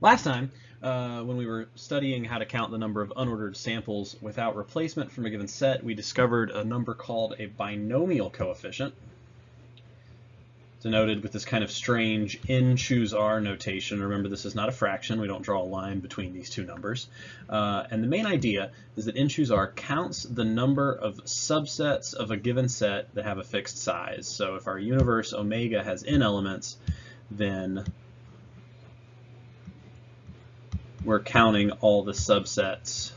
Last time, uh, when we were studying how to count the number of unordered samples without replacement from a given set, we discovered a number called a binomial coefficient, denoted with this kind of strange n choose r notation. Remember, this is not a fraction. We don't draw a line between these two numbers. Uh, and the main idea is that n choose r counts the number of subsets of a given set that have a fixed size. So if our universe omega has n elements, then we're counting all the subsets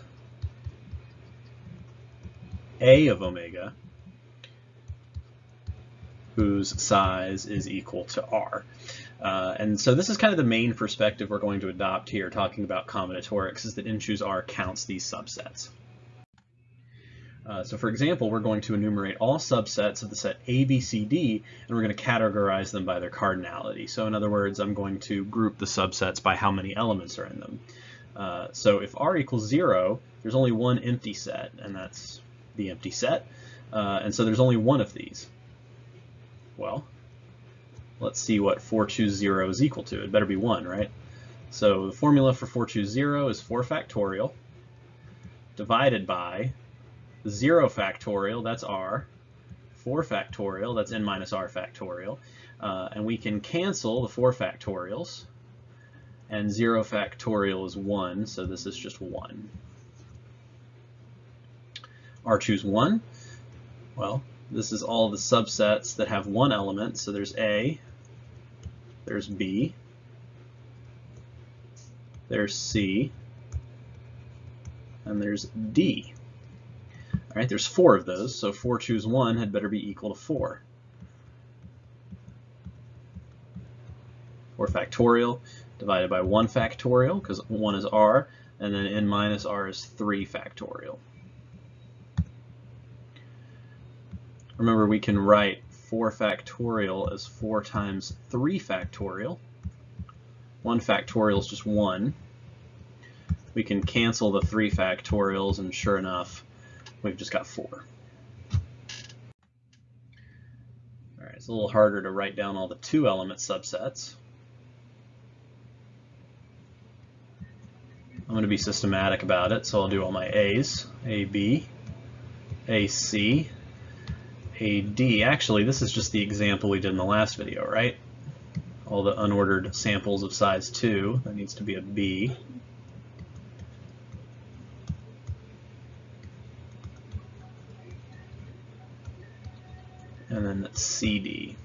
A of omega whose size is equal to R. Uh, and so this is kind of the main perspective we're going to adopt here talking about combinatorics is that n choose R counts these subsets. Uh, so for example, we're going to enumerate all subsets of the set A, B, C, D, and we're going to categorize them by their cardinality. So in other words, I'm going to group the subsets by how many elements are in them. Uh, so if R equals zero, there's only one empty set, and that's the empty set. Uh, and so there's only one of these. Well, let's see what 4 choose 0 is equal to. It better be 1, right? So the formula for 4 choose 0 is 4 factorial divided by 0 factorial, that's r, 4 factorial, that's n minus r factorial, uh, and we can cancel the 4 factorials, and 0 factorial is 1, so this is just 1. r choose 1, well, this is all the subsets that have one element, so there's A, there's B, there's C, and there's D. All right, there's four of those, so 4 choose 1 had better be equal to 4. 4 factorial divided by 1 factorial, because 1 is r, and then n minus r is 3 factorial. Remember, we can write 4 factorial as 4 times 3 factorial. 1 factorial is just 1. We can cancel the 3 factorials, and sure enough, we've just got 4. All right, it's a little harder to write down all the two-element subsets. I'm going to be systematic about it, so I'll do all my A's, A, B, A, C, A, D. Actually, this is just the example we did in the last video, right? All the unordered samples of size 2, that needs to be a B. and then CD.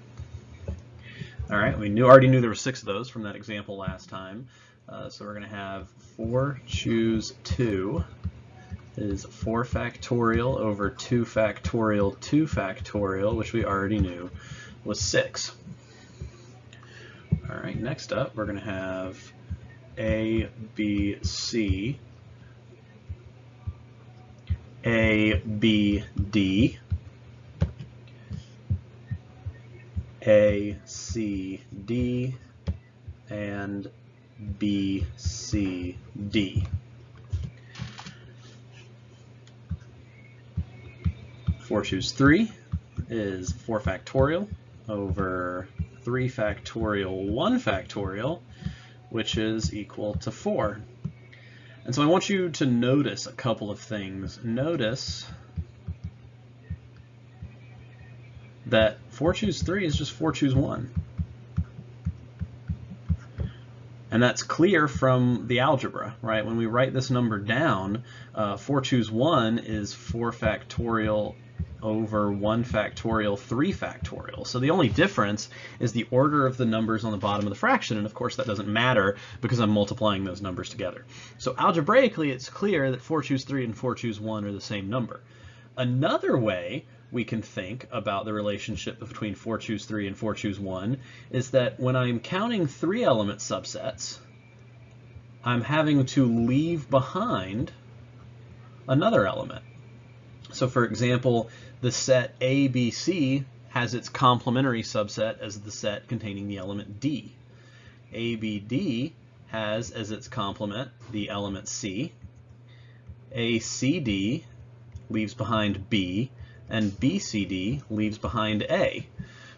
All right, we knew already knew there were six of those from that example last time. Uh, so we're going to have 4 choose 2 is 4 factorial over 2 factorial 2 factorial, which we already knew was 6. All right, next up we're going to have A, B, C, A, B, D, A, C, D, and B, C, D. Four choose three is four factorial over three factorial one factorial, which is equal to four. And so I want you to notice a couple of things. Notice that 4 choose 3 is just 4 choose 1. And that's clear from the algebra, right? When we write this number down, uh, 4 choose 1 is 4 factorial over 1 factorial 3 factorial. So the only difference is the order of the numbers on the bottom of the fraction, and of course that doesn't matter because I'm multiplying those numbers together. So algebraically it's clear that 4 choose 3 and 4 choose 1 are the same number. Another way we can think about the relationship between 4 choose 3 and 4 choose 1 is that when I'm counting three element subsets, I'm having to leave behind another element. So for example, the set ABC has its complementary subset as the set containing the element D. ABD has as its complement the element C. ACD leaves behind B, and BCD leaves behind A.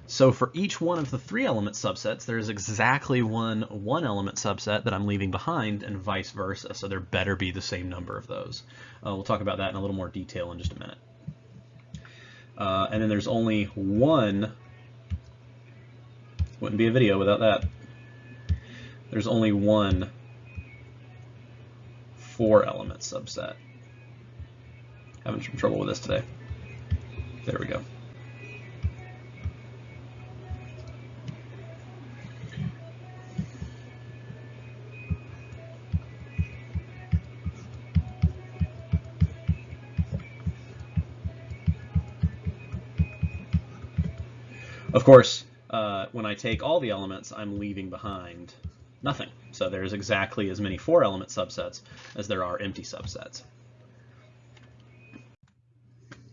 So for each one of the three element subsets, there's exactly one one element subset that I'm leaving behind and vice versa. So there better be the same number of those. Uh, we'll talk about that in a little more detail in just a minute. Uh, and then there's only one, wouldn't be a video without that. There's only one four element subset. Having some trouble with this today. There we go. Of course, uh, when I take all the elements, I'm leaving behind nothing. So there's exactly as many four element subsets as there are empty subsets.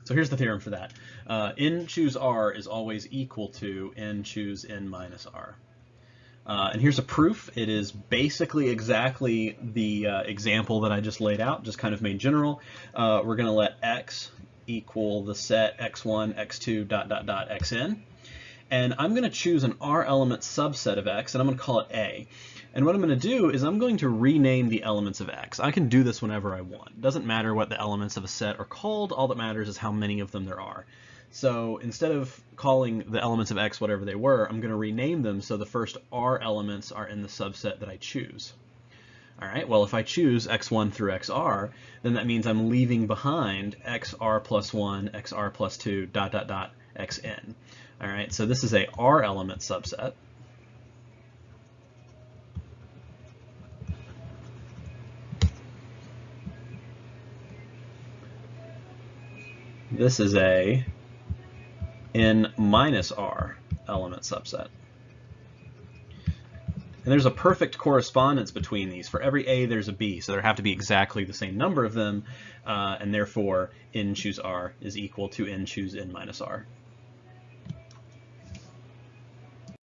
So here's the theorem for that. Uh, n choose r is always equal to n choose n minus r. Uh, and here's a proof. It is basically exactly the uh, example that I just laid out, just kind of made general. Uh, we're going to let x equal the set x1, x2, dot, dot, dot, xn. And I'm going to choose an r element subset of x, and I'm going to call it a. And what I'm going to do is I'm going to rename the elements of X. I can do this whenever I want. It doesn't matter what the elements of a set are called. All that matters is how many of them there are. So instead of calling the elements of X whatever they were, I'm going to rename them so the first R elements are in the subset that I choose. All right, well, if I choose x1 through xr, then that means I'm leaving behind xr plus 1, xr plus 2, dot, dot, dot, xn. All right, so this is a R element subset. This is a n minus r element subset. And there's a perfect correspondence between these. For every A, there's a B, so there have to be exactly the same number of them, uh, and therefore n choose r is equal to n choose n minus r.